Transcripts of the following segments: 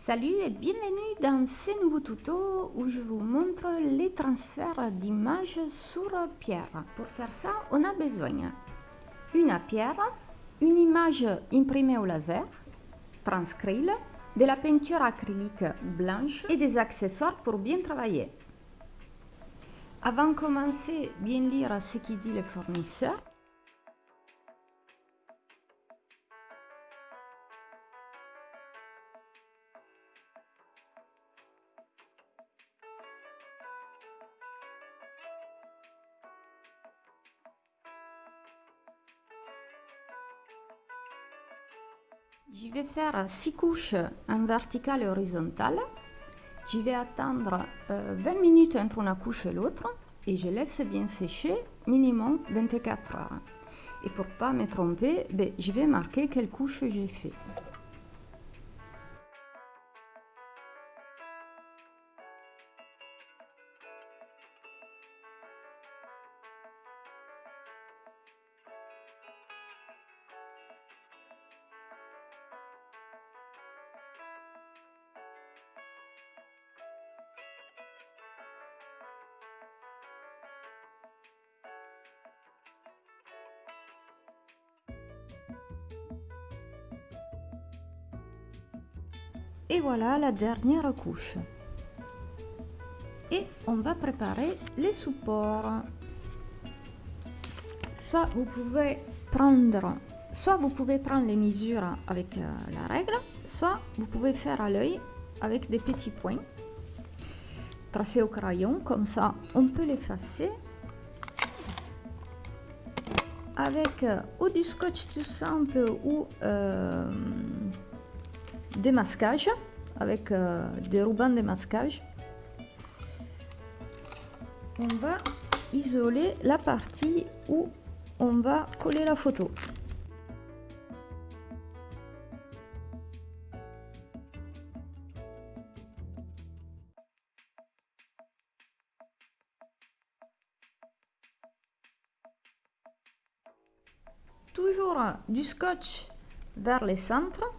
Salut et bienvenue dans ce nouveau tuto où je vous montre les transferts d'images sur pierre. Pour faire ça, on a besoin d'une pierre, une image imprimée au laser, transcrile, de la peinture acrylique blanche et des accessoires pour bien travailler. Avant de commencer, bien lire ce qu'il dit le fournisseur. Je vais faire 6 couches en vertical et horizontal. Je vais attendre 20 euh, minutes entre une couche et l'autre et je laisse bien sécher minimum 24 heures. Et pour pas me tromper, ben, je vais marquer quelle couche j'ai fait. Et voilà la dernière couche. Et on va préparer les supports. Soit vous pouvez prendre, soit vous pouvez prendre les mesures avec euh, la règle, soit vous pouvez faire à l'œil avec des petits points tracés au crayon, comme ça on peut l'effacer avec euh, ou du scotch tout simple ou euh, des masquages avec euh, des rubans de masquage. On va isoler la partie où on va coller la photo. Toujours du scotch vers les centres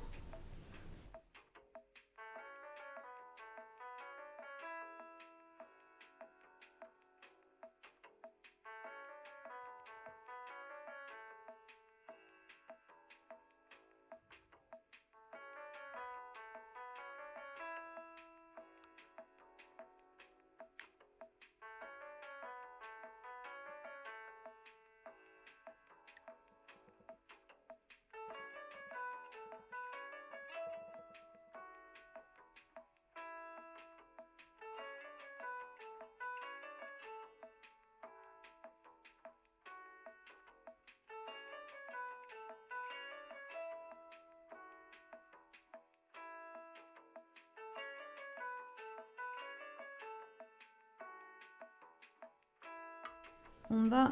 on va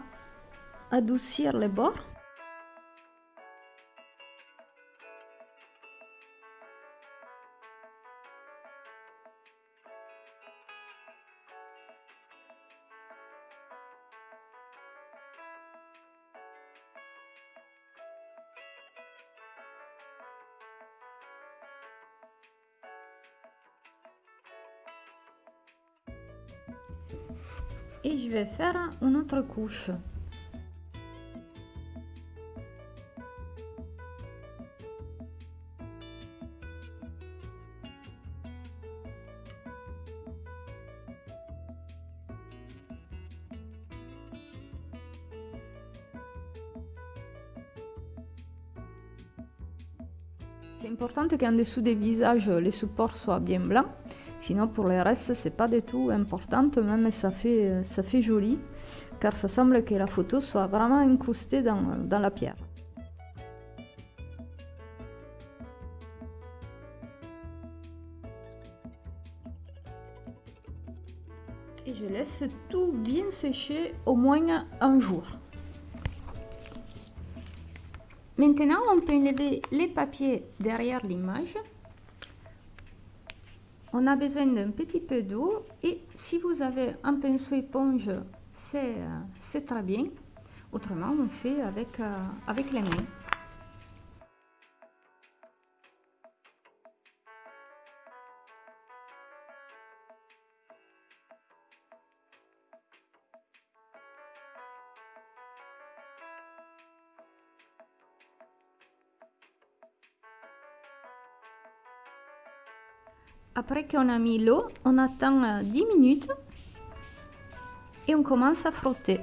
adoucir les bords et je vais faire une autre couche C'est important qu'en dessous des visages, les supports soient bien blancs. Sinon, pour le reste, c'est pas du tout important, même ça fait, ça fait joli, car ça semble que la photo soit vraiment incrustée dans, dans la pierre. Et je laisse tout bien sécher au moins un jour. Maintenant, on peut enlever les papiers derrière l'image on a besoin d'un petit peu d'eau et si vous avez un pinceau éponge, c'est euh, très bien. Autrement, on fait avec, euh, avec les mains. Après qu'on a mis l'eau, on attend 10 minutes et on commence à frotter.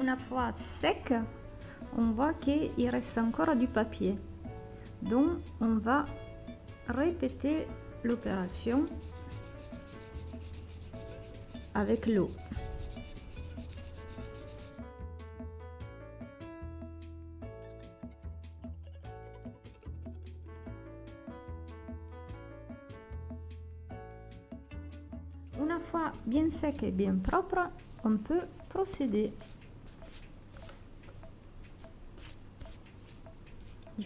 Une fois sec, on voit qu'il reste encore du papier. Donc on va répéter l'opération avec l'eau. Une fois bien sec et bien propre, on peut procéder.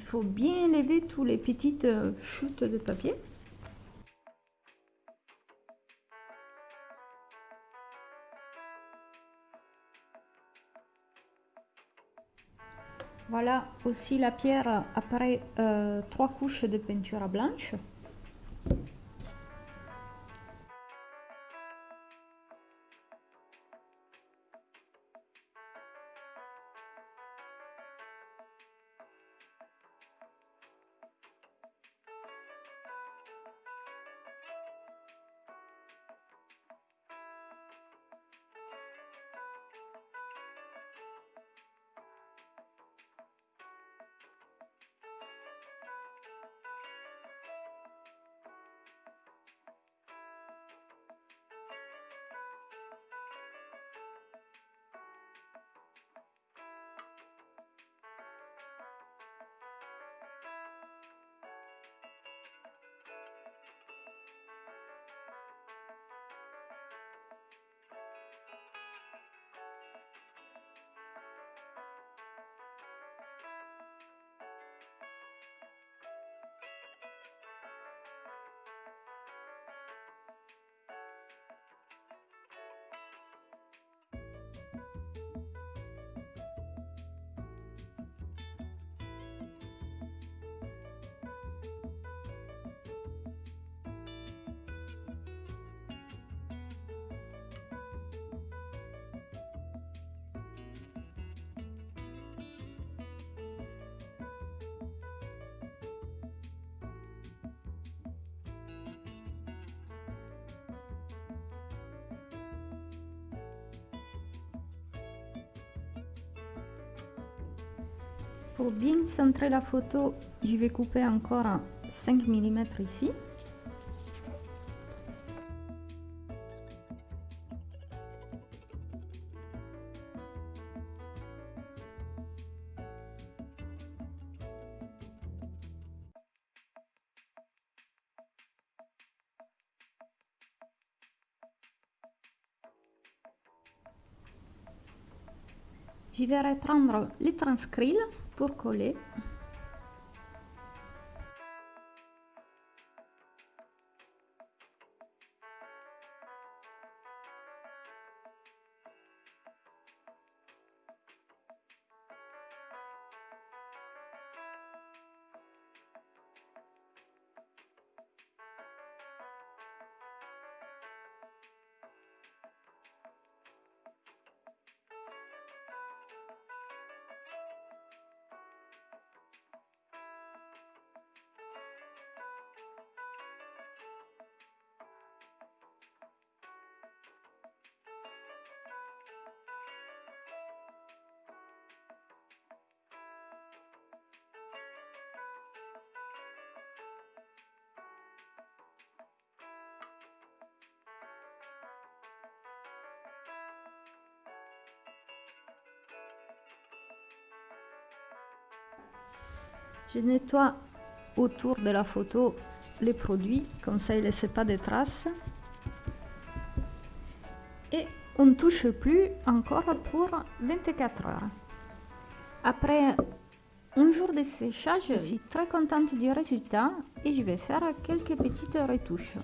Faut bien lever tous les petites euh, chutes de papier. Voilà aussi la pierre après euh, trois couches de peinture blanche. Pour bien centrer la photo, je vais couper encore 5 mm ici. Je vais reprendre les transcrits pour coller. Je nettoie autour de la photo les produits, comme ça il ne laisse pas de traces. Et on ne touche plus encore pour 24 heures. Après un jour de séchage, je suis très contente du résultat et je vais faire quelques petites retouches.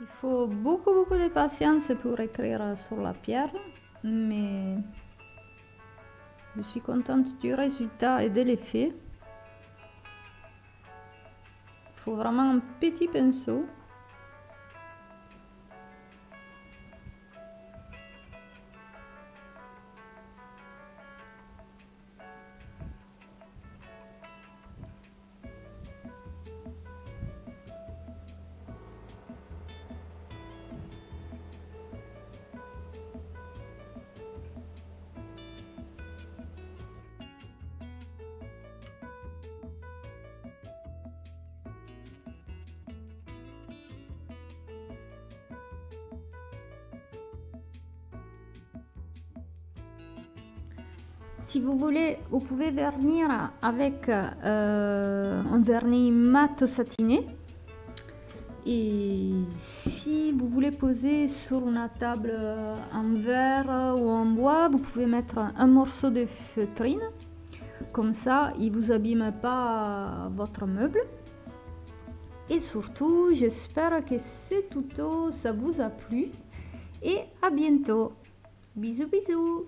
Il faut beaucoup beaucoup de patience pour écrire sur la pierre, mais je suis contente du résultat et de l'effet. Il faut vraiment un petit pinceau. Si vous voulez, vous pouvez vernir avec euh, un vernis mat satiné. Et si vous voulez poser sur une table en verre ou en bois, vous pouvez mettre un morceau de feutrine. Comme ça, il ne vous abîme pas votre meuble. Et surtout, j'espère que ce tuto, ça vous a plu. Et à bientôt. Bisous bisous